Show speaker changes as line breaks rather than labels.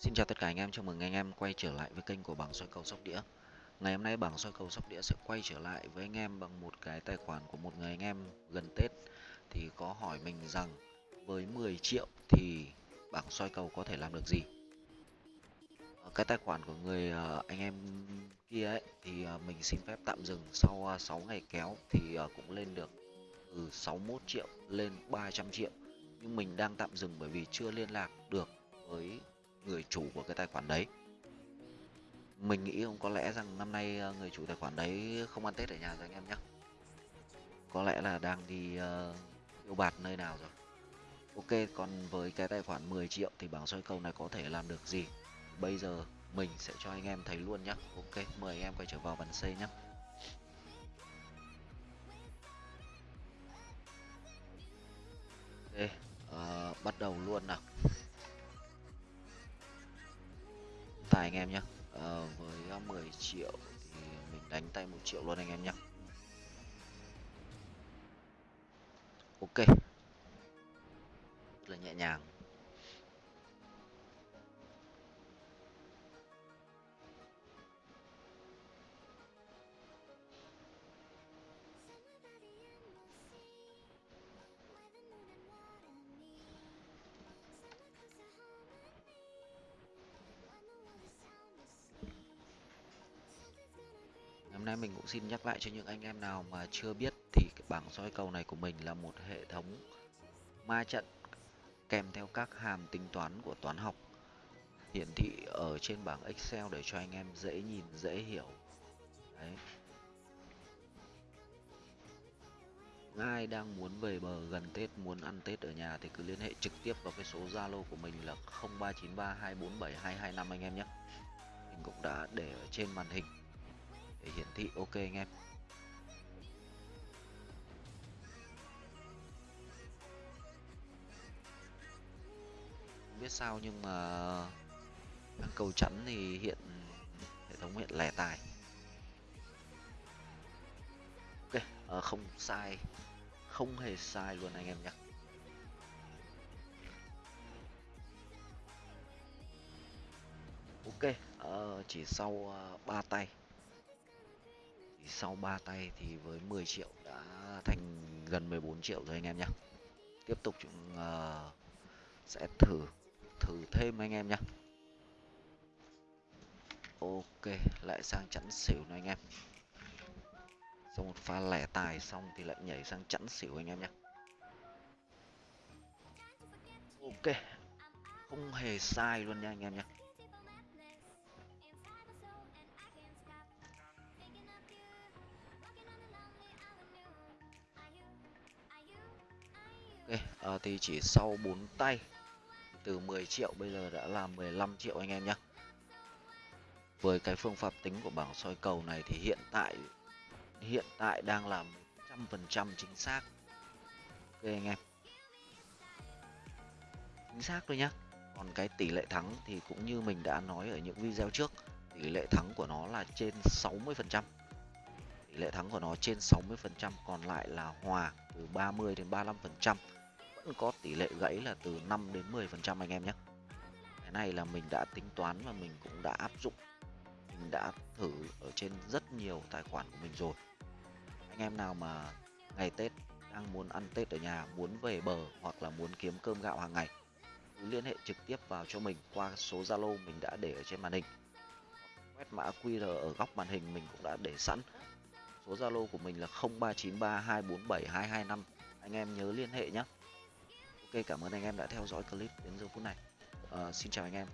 Xin chào tất cả anh em, chào mừng anh em quay trở lại với kênh của bảng soi cầu sóc đĩa. Ngày hôm nay bảng soi cầu sóc đĩa sẽ quay trở lại với anh em bằng một cái tài khoản của một người anh em gần Tết thì có hỏi mình rằng với 10 triệu thì bảng soi cầu có thể làm được gì. Ờ, cái tài khoản của người ờ, anh em kia ấy thì ờ, mình xin phép tạm dừng sau 6 ngày kéo thì cũng lên được từ 61 triệu lên 300 triệu nhưng mình đang tạm dừng bởi vì chưa liên lạc được với người chủ của cái tài khoản đấy. Mình nghĩ không có lẽ rằng năm nay ờ, người chủ tài khoản đấy không ăn tết ở nhà rồi anh em nhé. Có lẽ là đang đi ờ, uh, yêu bạt nơi nào rồi. Ok còn với cái tài khoản 10 triệu thì bảng soi cầu này có thể làm được gì? Bây giờ mình sẽ cho anh em thấy luôn nhé. Ok mời anh em quay trở vào bàn xây nhé. Ok uh, bắt đầu luôn nào. Tài anh em nhé à, ờ, với ờ, 10 triệu thì mình đánh tay một triệu luôn anh em nhé ok. Rất là nhẹ nhàng. Nay mình cũng xin nhắc lại cho những anh em nào mà chưa biết thì cái bảng soi cầu này của mình là một hệ thống ma trận kèm theo các hàm tính toán của toán học. Hiển thị ở trên bảng Excel để cho anh em dễ nhìn, dễ hiểu. Đấy. Ai đang muốn về bờ, gần Tết, muốn ăn Tết ở nhà thì cứ liên hệ trực tiếp vào cái số Zalo của mình là 0393247225 anh em nhé. Mình cũng đã để ở trên màn hình để hiển thị ok anh em. Không biết sao nhưng mà ăn cầu chắn thì hiện hệ thống hiện lẻ tài. Ok à, không sai. Không hề sai luôn anh em nhé ok uh, chỉ sau ờ, uh, 3 tay thì sau 3 tay thì với 10 triệu đã thành gần 14 triệu rồi anh em nhé tiếp tục chúng uh, sẽ thử thử thêm anh em nhé ok lại sang chẵn xỉu này anh em. Sau một pha lẻ tài xong thì lại nhảy sang chẵn xỉu anh em nhé ok không hề sai luôn nha anh em nhé à, thì chỉ sau 4 tay từ 10 triệu bây giờ đã là 15 triệu anh em nhé. Với cái phương pháp tính của bảng soi cầu này thì hiện tại hiện tại đang là 100% chính xác. Ok anh em. Chính xác thôi nhá. Còn cái tỷ lệ thắng thì cũng như mình đã nói ở những video trước, tỷ lệ thắng của nó là trên 60%. Tỷ lệ thắng của nó trên 60%, còn lại là hòa từ 30 đến 35% vẫn có tỷ lệ gãy là từ 5 đến 10 phần trăm anh em nhé. Cái này là mình đã tính toán và mình cũng đã áp dụng. Mình đã thử ở trên rất nhiều tài khoản của mình rồi. Anh em nào mà ngày Tết đang muốn ăn Tết ở nhà, muốn về bờ hoặc là muốn kiếm cơm gạo hàng ngày, cứ liên hệ trực tiếp vào cho mình qua số Zalo mình đã để ở trên màn hình. Quét mã QR ở góc màn hình mình cũng đã để sẵn. Số Zalo của mình là 0393247225 anh em nhớ liên hệ nhé. Ok cảm ơn anh em đã theo dõi clip đến giờ phút này. Uh, Xin chào anh em.